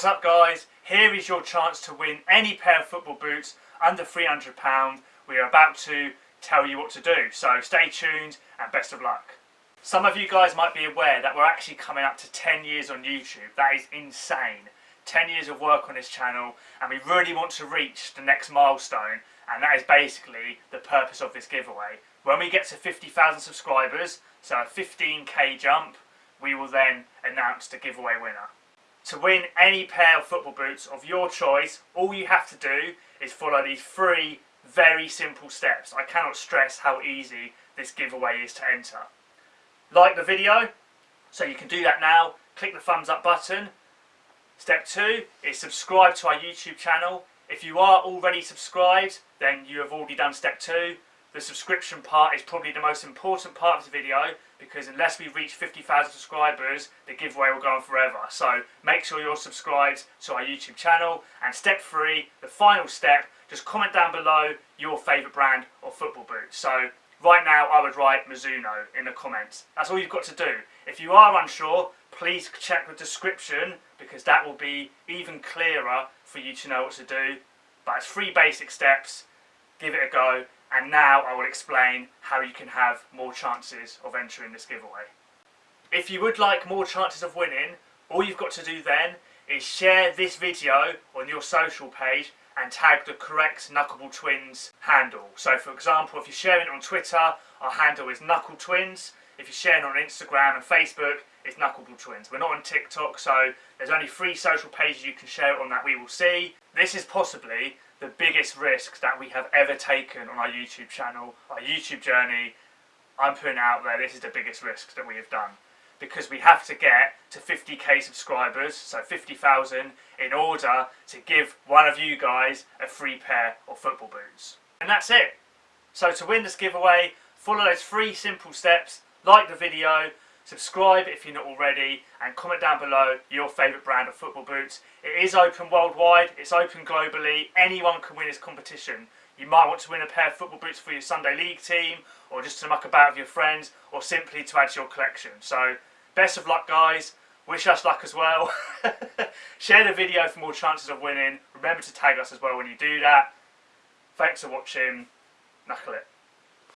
What's up guys? Here is your chance to win any pair of football boots under £300. We are about to tell you what to do, so stay tuned and best of luck. Some of you guys might be aware that we're actually coming up to 10 years on YouTube. That is insane. 10 years of work on this channel and we really want to reach the next milestone and that is basically the purpose of this giveaway. When we get to 50,000 subscribers, so a 15k jump, we will then announce the giveaway winner. To win any pair of football boots of your choice, all you have to do is follow these three very simple steps. I cannot stress how easy this giveaway is to enter. Like the video, so you can do that now. Click the thumbs up button. Step two is subscribe to our YouTube channel. If you are already subscribed, then you have already done step two. The subscription part is probably the most important part of the video because unless we reach 50,000 subscribers, the giveaway will go on forever. So make sure you're subscribed to our YouTube channel. And step three, the final step, just comment down below your favourite brand of football boots. So right now I would write Mizuno in the comments. That's all you've got to do. If you are unsure, please check the description because that will be even clearer for you to know what to do. But it's three basic steps. Give it a go and now I will explain how you can have more chances of entering this giveaway. If you would like more chances of winning, all you've got to do then is share this video on your social page and tag the correct Knuckleball Twins handle. So for example, if you're sharing it on Twitter, our handle is Knuckle Twins. If you're sharing on Instagram and Facebook, it's Knuckleball Twins. We're not on TikTok, so there's only three social pages you can share it on that we will see. This is possibly the biggest risk that we have ever taken on our YouTube channel, our YouTube journey. I'm putting out there, this is the biggest risk that we have done. Because we have to get to 50k subscribers, so 50,000, in order to give one of you guys a free pair of football boots. And that's it. So to win this giveaway, follow those three simple steps, like the video, Subscribe if you're not already and comment down below your favourite brand of football boots. It is open worldwide, it's open globally, anyone can win this competition. You might want to win a pair of football boots for your Sunday League team or just to muck about with your friends or simply to add to your collection. So best of luck guys, wish us luck as well. Share the video for more chances of winning. Remember to tag us as well when you do that. Thanks for watching. Knuckle it.